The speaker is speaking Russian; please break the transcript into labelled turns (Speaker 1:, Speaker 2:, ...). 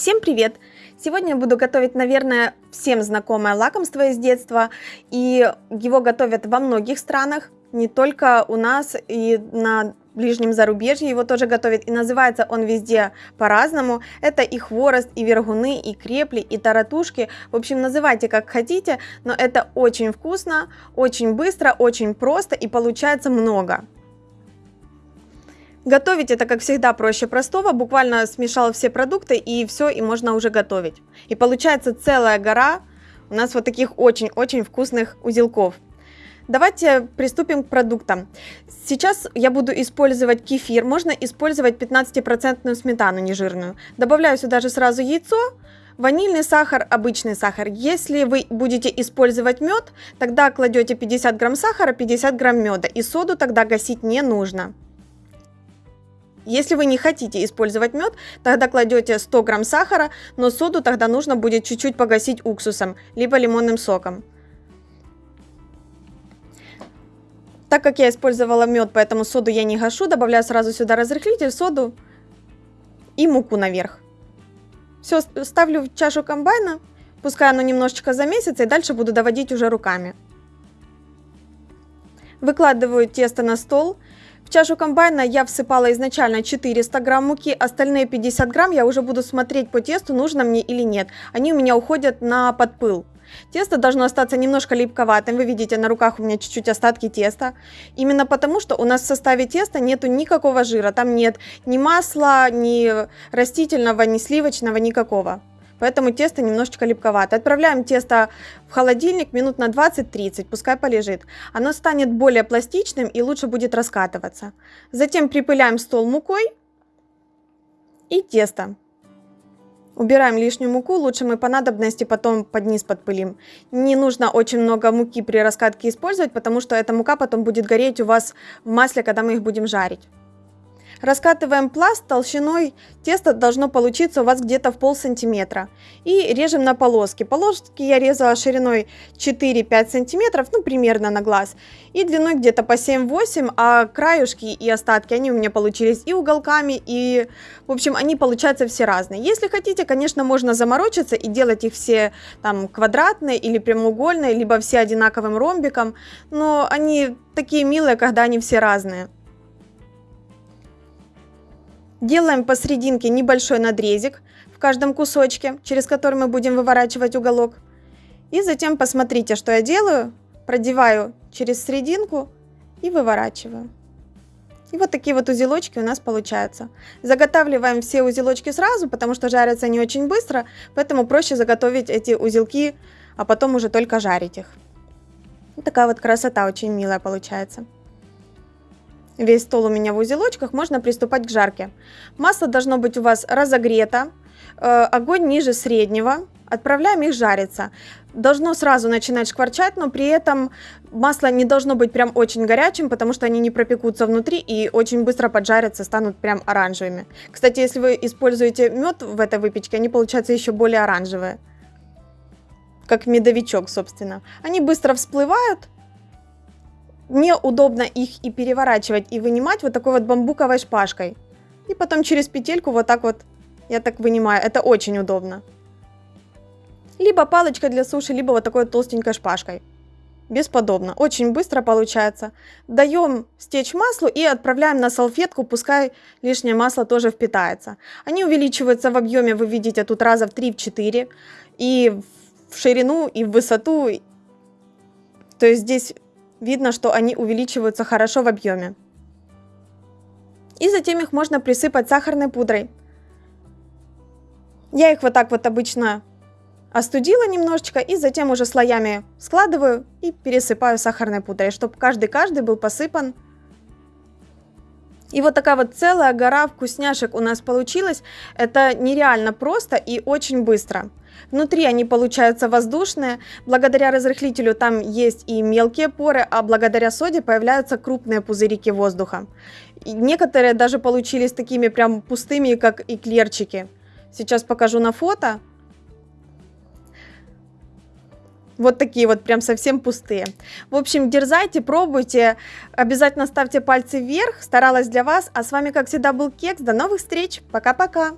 Speaker 1: Всем привет! Сегодня я буду готовить, наверное, всем знакомое лакомство из детства. И его готовят во многих странах, не только у нас и на ближнем зарубежье его тоже готовят. И называется он везде по-разному. Это и хворост, и вергуны, и крепли, и таратушки. В общем, называйте как хотите, но это очень вкусно, очень быстро, очень просто и получается много. Готовить это, как всегда, проще простого. Буквально смешал все продукты и все, и можно уже готовить. И получается целая гора у нас вот таких очень-очень вкусных узелков. Давайте приступим к продуктам. Сейчас я буду использовать кефир. Можно использовать 15% сметану нежирную. Добавляю сюда же сразу яйцо, ванильный сахар, обычный сахар. Если вы будете использовать мед, тогда кладете 50 грамм сахара, 50 грамм меда. И соду тогда гасить не нужно. Если вы не хотите использовать мед, тогда кладете 100 грамм сахара, но соду тогда нужно будет чуть-чуть погасить уксусом, либо лимонным соком. Так как я использовала мед, поэтому соду я не гашу, добавляю сразу сюда разрыхлитель, соду и муку наверх. Все, ставлю в чашу комбайна, пускай оно немножечко замесится, и дальше буду доводить уже руками. Выкладываю тесто на стол, в чашу комбайна я всыпала изначально 400 грамм муки, остальные 50 грамм я уже буду смотреть по тесту, нужно мне или нет. Они у меня уходят на подпыл. Тесто должно остаться немножко липковатым, вы видите, на руках у меня чуть-чуть остатки теста. Именно потому, что у нас в составе теста нету никакого жира, там нет ни масла, ни растительного, ни сливочного, никакого поэтому тесто немножечко липковато. Отправляем тесто в холодильник минут на 20-30, пускай полежит. Оно станет более пластичным и лучше будет раскатываться. Затем припыляем стол мукой и тесто. Убираем лишнюю муку, лучше мы по надобности потом под низ подпылим. Не нужно очень много муки при раскатке использовать, потому что эта мука потом будет гореть у вас в масле, когда мы их будем жарить. Раскатываем пласт толщиной, тесто должно получиться у вас где-то в пол сантиметра. И режем на полоски. Полоски я резала шириной 4-5 сантиметров, ну примерно на глаз. И длиной где-то по 7-8, а краюшки и остатки, они у меня получились и уголками, и в общем они получаются все разные. Если хотите, конечно, можно заморочиться и делать их все там квадратные или прямоугольные, либо все одинаковым ромбиком, но они такие милые, когда они все разные. Делаем посерединке небольшой надрезик в каждом кусочке, через который мы будем выворачивать уголок. И затем посмотрите, что я делаю. Продеваю через серединку и выворачиваю. И вот такие вот узелочки у нас получаются. Заготавливаем все узелочки сразу, потому что жарятся они очень быстро, поэтому проще заготовить эти узелки, а потом уже только жарить их. Вот такая вот красота очень милая получается. Весь стол у меня в узелочках, можно приступать к жарке. Масло должно быть у вас разогрето, э, огонь ниже среднего, отправляем их жариться. Должно сразу начинать шкварчать, но при этом масло не должно быть прям очень горячим, потому что они не пропекутся внутри и очень быстро поджарятся, станут прям оранжевыми. Кстати, если вы используете мед в этой выпечке, они получаются еще более оранжевые. Как медовичок, собственно. Они быстро всплывают, неудобно их и переворачивать, и вынимать вот такой вот бамбуковой шпажкой. И потом через петельку вот так вот, я так вынимаю, это очень удобно. Либо палочка для суши, либо вот такой вот толстенькой шпажкой. Бесподобно, очень быстро получается. Даем стечь маслу и отправляем на салфетку, пускай лишнее масло тоже впитается. Они увеличиваются в объеме, вы видите, тут раза в 3-4, и в ширину, и в высоту. То есть здесь Видно, что они увеличиваются хорошо в объеме. И затем их можно присыпать сахарной пудрой. Я их вот так вот обычно остудила немножечко и затем уже слоями складываю и пересыпаю сахарной пудрой, чтобы каждый-каждый был посыпан. И вот такая вот целая гора вкусняшек у нас получилась. Это нереально просто и очень быстро. Внутри они получаются воздушные. Благодаря разрыхлителю там есть и мелкие поры, а благодаря соде появляются крупные пузырики воздуха. И некоторые даже получились такими прям пустыми, как эклерчики. Сейчас покажу на фото. Вот такие вот прям совсем пустые. В общем, дерзайте, пробуйте. Обязательно ставьте пальцы вверх. Старалась для вас. А с вами, как всегда, был Кекс. До новых встреч. Пока-пока.